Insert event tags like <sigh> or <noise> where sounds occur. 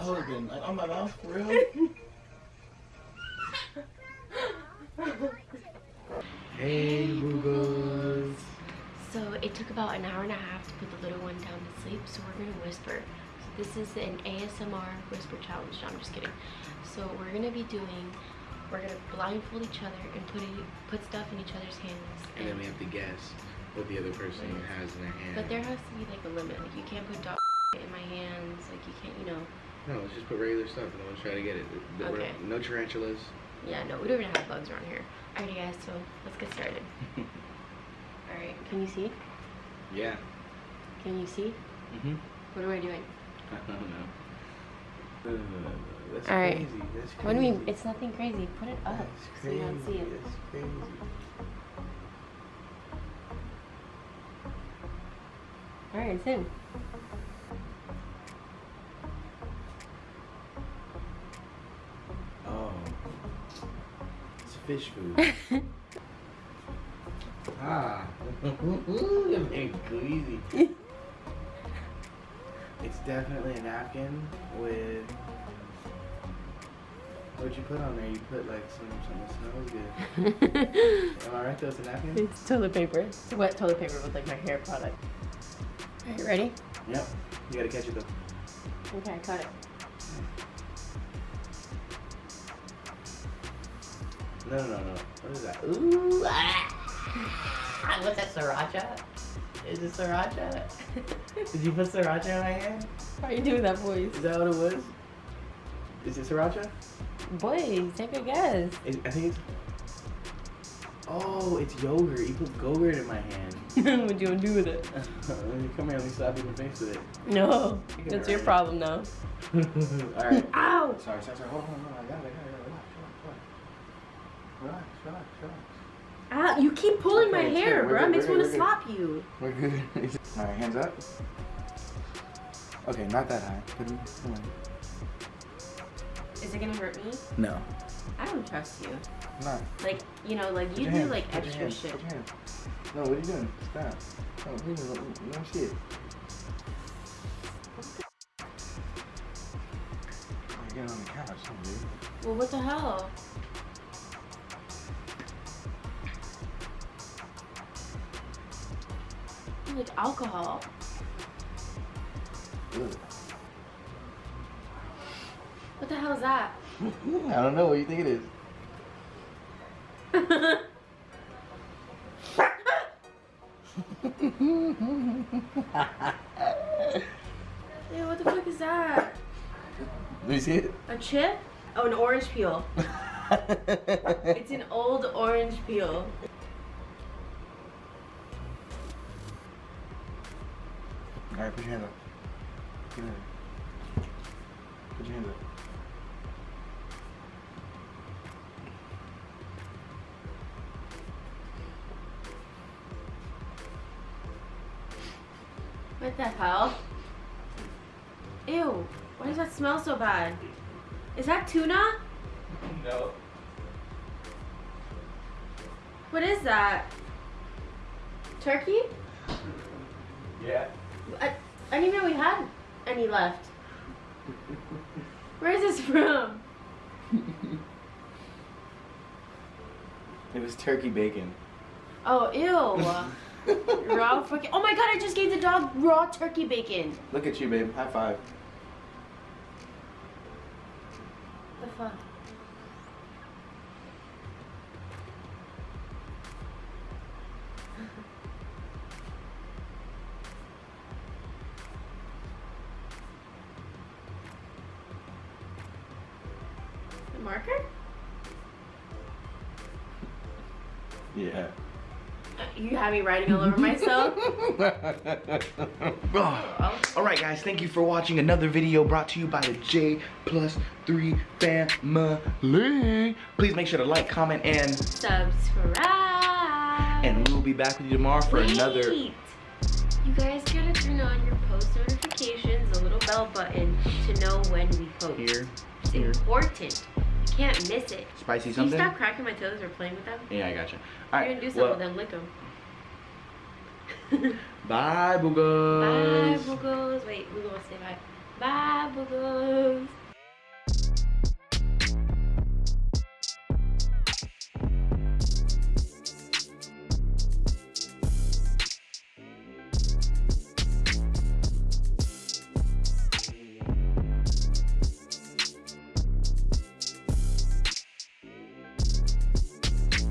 open. Like on my mouth, for real. hey, boogers. So it took about an hour and a half to put the little one down to sleep, so we're gonna whisper. So this is an ASMR whisper challenge. No, I'm just kidding. So we're gonna be doing, we're gonna blindfold each other and put it, put stuff in each other's hands. And then we have to guess what the other person has in their hand. But there has to be like a limit. Like you can't put dog in my hands. Like you can't, you know. No, let's just put regular stuff and we'll try to get it. There were Okay. No tarantulas. Yeah, no, we don't even have bugs around here. Alrighty guys, so let's get started. <laughs> Alright, can you see? Yeah. Can you see? Mm-hmm. What am I doing? I don't know. No, no, no, no, no. That's All right. crazy. That's crazy. What do you mean? It's nothing crazy. Put it up That's so you don't see it. That's crazy. Alright, it's in. Fish food. <laughs> ah. it made it easy. it's definitely a napkin with. What'd you put on there? You put like some something that smells good. <laughs> Am I right though? It's a napkin? It's toilet paper. It's wet toilet paper with like my hair product. Alright, ready? Yep. You gotta catch it though. Okay, I caught it. No, no, no, no. What is that? Ooh, ah. <laughs> What's that, sriracha? Is it sriracha? Did you put sriracha in my hand? Why are you doing that voice? Is that what it was? Is it sriracha? Boys, take a guess. It, I think it's. Oh, it's yogurt. You put yogurt in my hand. <laughs> what do you want to do with it? <laughs> come here. Let me slap you in the face with it. No, that's your problem now. All right. Ow! Sorry, sorry, sorry. Hold on, hold on. I got it. I got it. Relax, relax, relax. Ow! You keep pulling my Okay, hair, bro. It makes me want to slap you. We're good. <laughs> All right, hands up. Okay, not that high. Come on. Is it gonna hurt me? No. I don't trust you. Not. Like, you know, like you do hands, like put extra shit. Put your hands. No, what are you doing? Stop. No, please, no, no shit. You're getting on the couch, dude. Well, what the hell? Like alcohol. Ugh. What the hell is that? <laughs> I don't know. What do you think it is? <laughs> Ew, what the fuck is that? Let me see it. A chip? Oh, an orange peel. <laughs> It's an old orange peel. All right, put your hands up. Get in there. Put your hands up. What the hell? Ew, why does that smell so bad? Is that tuna? No. What is that? Turkey? Yeah. I, I didn't even know we had any left. Where is this from? It was turkey bacon. Oh, ew. <laughs> raw fucking. Oh my god, I just gave the dog raw turkey bacon. Look at you, babe. High five. The fuck? Marker? Yeah. You have me writing all over myself. <laughs> Oh. All right, guys. Thank you for watching another video brought to you by the J Plus Three family. Please make sure to like, comment, and Subscribe. and we will be back with you tomorrow for another. Wait. You guys gotta turn on your post notifications, the little bell button, to know when we post. Here, It's here. important. Can't miss it. Spicy Can you stop cracking my toes or playing with them? Yeah, I gotcha. All You're right. gonna do something well, with them, lick them. <laughs> Bye, Bye, boogers. boogos. Wait, we gonna say bye. Bye, boogos.